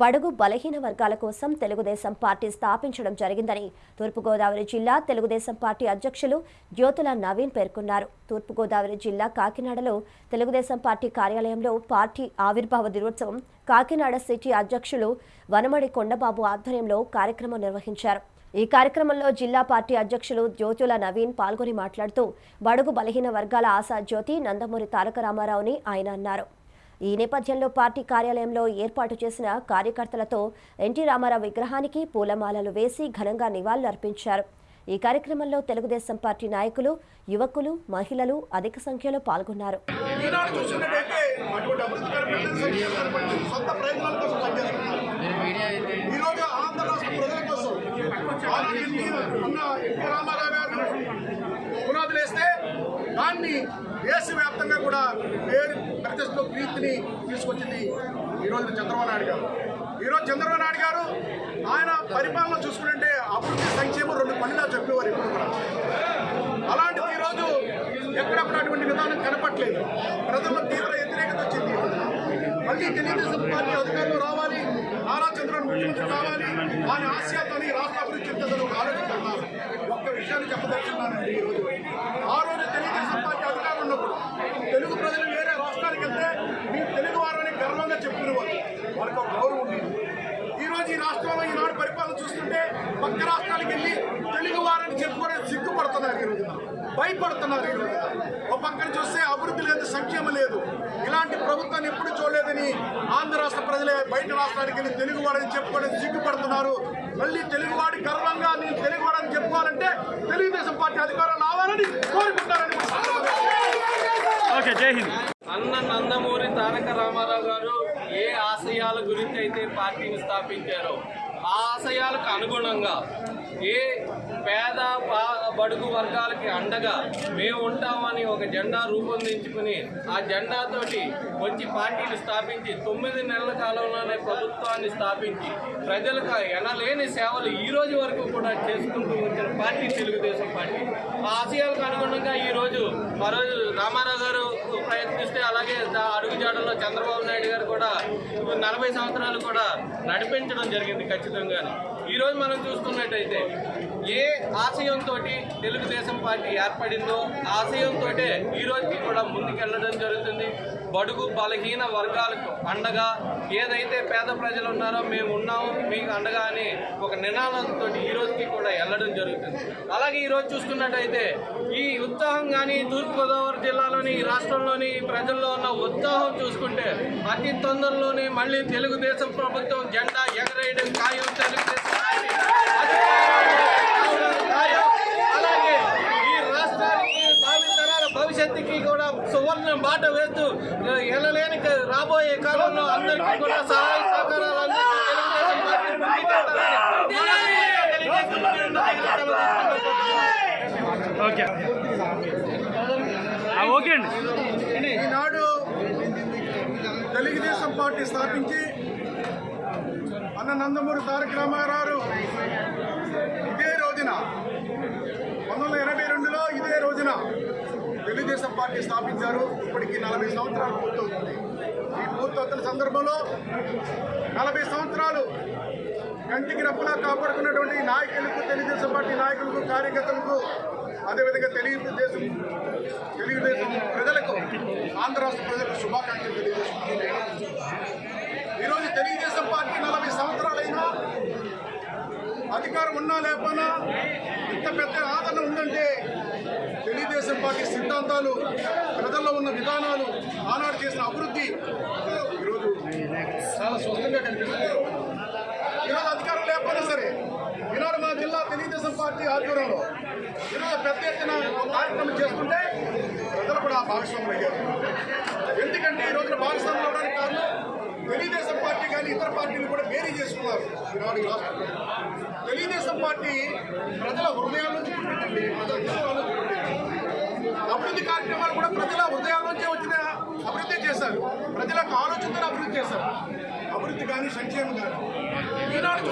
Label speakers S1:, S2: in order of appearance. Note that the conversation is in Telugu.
S1: బడుగు బలహీన వర్గాల కోసం తెలుగుదేశం పార్టీ స్థాపించడం జరిగిందని తూర్పుగోదావరి జిల్లా తెలుగుదేశం పార్టీ అధ్యక్షులు జ్యోతుల నవీన్ పేర్కొన్నారు. తూర్పుగోదావరి జిల్లా కాకినాడలో తెలుగుదేశం పార్టీ కార్యాలయంలో పార్టీ ఆవిర్భావ దినోత్సవం కాకినాడ సిటీ అధ్యక్షులు వనమడి కొండబాబు ఆధ్వర్యంలో కార్యక్రమం నిర్వహించారు. ఈ కార్యక్రమంలో జిల్లా పార్టీ అధ్యక్షులు జ్యోతుల నవీన్ పాల్గొని మాట్లాడుతూ బడుగు బలహీన వర్గాల ఆశా జ్యోతి నందమూరి తారక రామారావుని ఆయన అన్నారు. ఈ నేపథ్యంలో పార్టీ కార్యాలయంలో ఏర్పాటు చేసిన కార్యకర్తలతో ఎన్టీ రామారావు విగ్రహానికి పూలమాలలు వేసి ఘనంగా నివాళులర్పించారు ఈ కార్యక్రమంలో తెలుగుదేశం పార్టీ నాయకులు యువకులు మహిళలు అధిక సంఖ్యలో పాల్గొన్నారు
S2: ఈనాడు చూసినట్టయితే అటువంటి అభివృద్ధికర ప్రజల సంక్షేమాన్ని బట్టి సొంత ప్రయత్నాల కోసం పనిచేస్తున్నారు ఈరోజు ఆంధ్ర రాష్ట్ర ప్రజల కోసం ఆనాడు ఎన్టీ అన్న ఎన్టీ రామారావు గారు పునాదులు వేస్తే దాన్ని దేశవ్యాప్తంగా కూడా పేరు ప్రతిష్టలో ప్రీతిని తీసుకొచ్చింది ఈరోజు చంద్రబాబు నాయుడు గారు. ఈరోజు చంద్రబాబు నాయుడు గారు ఆయన పరిపాలన చూసుకుంటే అభివృద్ధి సంక్షేమం రెండు పనిలా చెప్పేవారు ఇప్పుడు కూడా. అలాంటిది ఈరోజు ఎక్కడప్పుడు అటువంటి విధానం కనపట్లేదు ప్రజల్లో తీవ్ర వ్యతిరేకత వచ్చింది మళ్ళీ తెలుగుదేశం పార్టీ అధికారులు రావాలి నారా చంద్రబాబు ముఖ్యమంత్రి కావాలి ఆయన ఆశయాలని రాష్ట్ర అభివృద్ధి చెందుతారు ఆలోచిస్తున్నారు ఒక్క విషయాన్ని చెప్పదలుచున్నానండి ఈరోజు ఆ రోజు తెలుగుదేశం పార్టీ అధికారులు ఉన్నప్పుడు తెలుగు ప్రజలు వేరే రాష్ట్రానికి వెళ్తే మీరు తెలుగు వారని గర్వంగా చెప్పుకునేవారు వారికి ఒక గౌరవం ఉండేది ఈ రోజు ఈ రాష్ట్రంలో ఈనాడు పరిపాలన చూస్తుంటే పక్క రాష్ట్రాలకు వెళ్ళి తెలుగు వారని చెప్పుకోవడానికి సిగ్గుపడుతున్నారు ఈ రోజున. భయపడుతున్నారు ఈ రోజున. ఒక పక్కన చూస్తే అభివృద్ధి లేదు సంక్షేమం లేదు. ఇలాంటి ప్రభుత్వాన్ని ఎప్పుడు చూడలేదని ఆంధ్ర రాష్ట్ర ప్రజలే బయట రాష్ట్రానికి వెళ్ళి తెలుగు వాడని చెప్పుకోవడానికి సిగ్గుపడుతున్నారు. మళ్ళీ తెలుగువాడి గర్వంగా నేను తెలుగువాడని చెప్పుకోవాలంటే తెలుగుదేశం పార్టీ అధికారం రావాలని కోరుకుంటారని
S3: ఓకే జై హింద్.
S4: అన్న నందమూరి తారక రామారావు గారు ఏ ఆశయాల గురించి అయితే పార్టీని స్థాపించారో ఆ ఆశయాలకు అనుగుణంగా ఏ పేద పా- బడుగు వర్గాలకి అండగా మేము ఉంటామని ఒక జెండా రూపొందించుకుని ఆ జెండాతోటి వచ్చి పార్టీలు స్థాపించి తొమ్మిది నెలల కాలంలోనే ప్రభుత్వాన్ని స్థాపించి ప్రజలకు ఎనలేని సేవలు ఈ రోజు వరకు కూడా చేసుకుంటూ వచ్చిన పార్టీ తెలుగుదేశం పార్టీ. ఆ ఆశయాలకు అనుగుణంగా ఈరోజు మరోజు రోజు రామారావు గారు ప్రయత్నిస్తే అలాగే దా- అడుగుజాడల్లో చంద్రబాబు నాయుడు గారు కూడా నలభై సంవత్సరాలు కూడా నడిపించడం జరిగింది ఖచ్చితంగా ఈరోజు మనం చూసుకున్నట్టయితే ఏ ఆశయంతో తెలుగుదేశం పార్టీ ఏర్పడిందో ఆశయంతో ఈ రోజుకి కూడా ముందుకెళ్ళడం జరుగుతుంది. బడుగు బలహీన వర్గాలకు అండగా ఏదైతే పేద ప్రజలు ఉన్నారో మేము ఉన్నాము మీకు అండగా అని ఒక నినాదంతో ఈ రోజుకి కూడా వెళ్ళడం జరుగుతుంది. అలాగే ఈరోజు చూసుకున్నట్టయితే ఈ ఉత్సాహం కానీ తూర్పుగోదావరి జిల్లాలోని ఈ రాష్ట్రంలోని ప్రజల్లో ఉన్న ఉత్సాహం చూసుకుంటే అతి తొందరలోనే మళ్ళీ తెలుగుదేశం ప్రభుత్వం జెండా ఎగరేయడం ఖాయం. తెలుగుదేశం పార్టీ అధికారంలోకి రావడం ఖాయం. అలాగే ఈ రాష్ట్రానికి భావితరాల భవిష్యత్తుకి కూడా సువర్ణ బాట వేస్తూ ఎనలేని రాబోయే కాలంలో అందరికీ కూడా సహాయ సహకారాలు.
S3: ఓకే అండి
S2: ఈనాడు తెలుగుదేశం పార్టీ స్థాపించి అన్న నందమూరి తారక రామారావు ఇదే రోజున పంతొమ్మిది వందల ఎనభై రెండులో ఇదే రోజున తెలుగుదేశం పార్టీ స్థాపించారు. ఇప్పటికి నలభై సంవత్సరాలు పూర్తవుతుంది. ఈ పూర్తవుతున్న సందర్భంలో నలభై సంవత్సరాలు కంటికి రప్పులా కాపాడుకున్నటువంటి నాయకులకు తెలుగుదేశం పార్టీ నాయకులకు కార్యకర్తలకు అదేవిధంగా తెలుగుదేశం తెలుగుదేశం ప్రజలకు ఆంధ్ర రాష్ట్ర ప్రజలకు శుభాకాంక్షలు తెలియజేస్తున్నాను ఈరోజు తెలుగుదేశం పార్టీ నలభై సంవత్సరాలైనా అధికారం ఉన్నా లేకపోయినా ఇంత పెద్ద ఆదరణ ఉందంటే తెలుగుదేశం పార్టీ సిద్ధాంతాలు ప్రజల్లో ఉన్న విధానాలు ఆనాడు చేసిన అభివృద్ధి ఈరోజు చాలా స్పష్టంగా కనిపిస్తుంది. ఈరోజు అధికారం లేకపోయినా సరే ఈనాడు మా జిల్లా తెలుగుదేశం పార్టీ ఆధ్వర్యంలో ఈరోజు పెద్ద ఎత్తున ఒక కార్యక్రమం చేసుకుంటే ప్రజలు కూడా భాగస్వాములు అయ్యారు ఎందుకంటే ఈ రోజున భాగస్వాములు అవడానికి కారణం కానీ ఇతర పార్టీలు కూడా వేరీ చేసుకున్నారు. ఈనాడు రాష్ట్రంలో. తెలుగుదేశం పార్టీ ప్రజల హృదయాల నుంచి పుట్టింది. ప్రజల హృదయాల అభివృద్ధి కార్యక్రమాలు కూడా ప్రజల హృదయాల నుంచే వచ్చిన అభివృద్ధి చేశారు. ప్రజలకు ఆలోచనతో అభివృద్ధి చేశారు. అభివృద్ధి కానీ సంక్షేమం కానీ. ఈనాడు